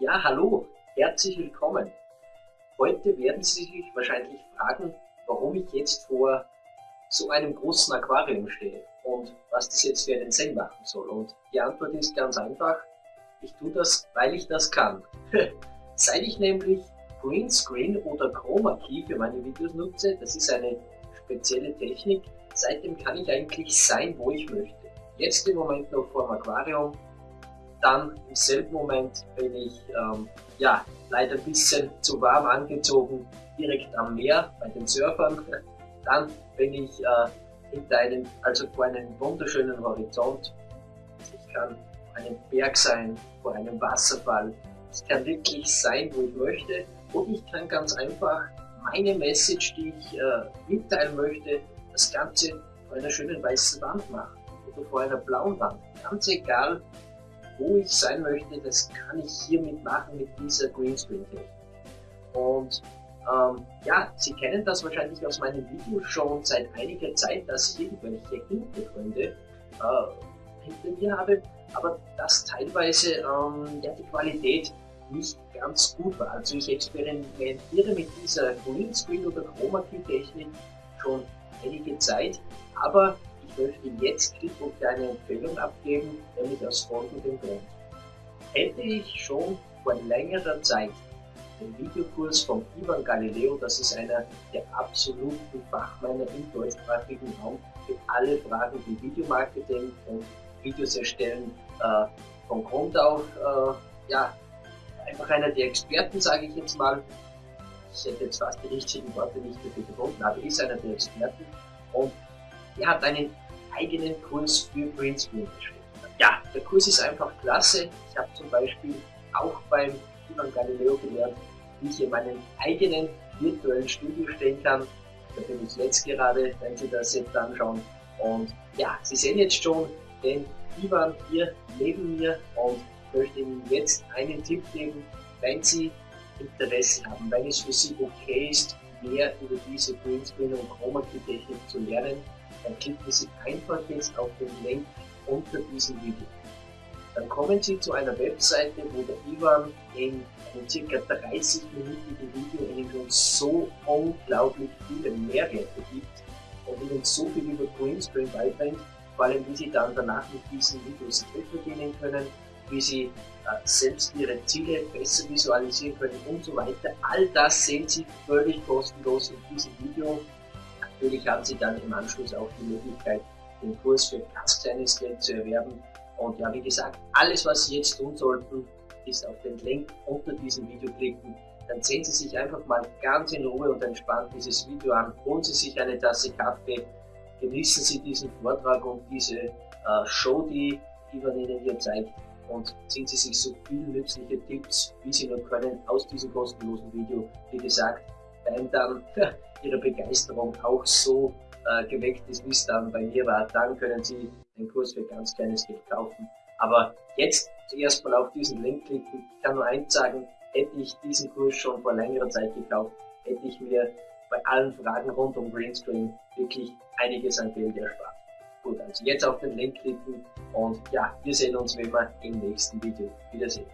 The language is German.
Ja, hallo, herzlich willkommen. Heute werden Sie sich wahrscheinlich fragen, warum ich jetzt vor so einem großen Aquarium stehe und was das jetzt für einen Sinn machen soll. Und die Antwort ist ganz einfach, ich tue das, weil ich das kann. Seit ich nämlich Greenscreen oder Chroma Key für meine Videos nutze, das ist eine spezielle Technik, seitdem kann ich eigentlich sein, wo ich möchte. Jetzt im Moment noch vor dem Aquarium, dann im selben Moment bin ich ähm, ja, leider ein bisschen zu warm angezogen, direkt am Meer bei den Surfern. Dann bin ich äh, hinter einem, also vor einem wunderschönen Horizont. Ich kann vor einem Berg sein, vor einem Wasserfall. Es kann wirklich sein, wo ich möchte. Und ich kann ganz einfach meine Message, die ich äh, mitteilen möchte, das Ganze vor einer schönen weißen Wand machen oder vor einer blauen Wand. Ganz egal, wo ich sein möchte, das kann ich hiermit machen mit dieser Greenscreen-Technik. Und ähm, ja, Sie kennen das wahrscheinlich aus meinen Videos schon seit einiger Zeit, dass ich irgendwelche Hintergründe äh, hinter mir habe, aber dass teilweise ähm, ja, die Qualität nicht ganz gut war. Also ich experimentiere mit dieser Greenscreen oder Chroma Key Technik schon einige Zeit, aber ich möchte jetzt klipp und eine Empfehlung abgeben, nämlich aus folgendem Grund. Hätte ich schon vor längerer Zeit den Videokurs von Ivan Galileo, das ist einer der absoluten Fachmänner im deutschsprachigen Raum für alle Fragen wie Videomarketing und Videos erstellen äh, von Grund auf, äh, ja, einfach einer der Experten, sage ich jetzt mal. Ich hätte jetzt fast die richtigen Worte nicht gefunden, aber ist einer der Experten und er hat einen eigenen Kurs für Greenscreen geschrieben. Ja, der Kurs ist einfach klasse. Ich habe zum Beispiel auch beim Ivan Galileo gelernt, wie ich in meinem eigenen virtuellen Studio stehen kann. Da bin ich jetzt gerade, wenn Sie das jetzt anschauen. Und ja, Sie sehen jetzt schon den Ivan hier neben mir und möchte Ihnen jetzt einen Tipp geben, wenn Sie Interesse haben, wenn es für Sie okay ist, mehr über diese Greenscreen und Chroma Key Technik zu lernen, dann klicken Sie einfach jetzt auf den Link unter diesem Video. Dann kommen Sie zu einer Webseite, wo der Ivan in einem ca. 30-minütigen Video Ihnen schon so unglaublich viele Mehrwerte gibt und Ihnen so viel über Greenscreen beibringt, vor allem wie Sie dann danach mit diesen Videos Geld verdienen können, wie Sie äh, selbst Ihre Ziele besser visualisieren können und so weiter. All das sehen Sie völlig kostenlos in diesem Video Natürlich haben Sie dann im Anschluss auch die Möglichkeit, den Kurs für ganz kleines Geld zu erwerben. Und ja, wie gesagt, alles, was Sie jetzt tun sollten, ist auf den Link unter diesem Video klicken. Dann sehen Sie sich einfach mal ganz in Ruhe und entspannt dieses Video an. Holen Sie sich eine Tasse Kaffee, genießen Sie diesen Vortrag und diese äh, Show, die Ivan Ihnen hier zeigt und ziehen Sie sich so viele nützliche Tipps, wie Sie nur können, aus diesem kostenlosen Video. Wie gesagt, wenn dann Ihre Begeisterung auch so äh, geweckt ist, wie es dann bei mir war, dann können Sie den Kurs für ganz kleines Geld kaufen. Aber jetzt zuerst mal auf diesen Link klicken. Ich kann nur eins sagen, hätte ich diesen Kurs schon vor längerer Zeit gekauft, hätte ich mir bei allen Fragen rund um Greenscreen wirklich einiges an Geld erspart. Gut, also jetzt auf den Link klicken und ja, wir sehen uns wie immer im nächsten Video. Wiedersehen.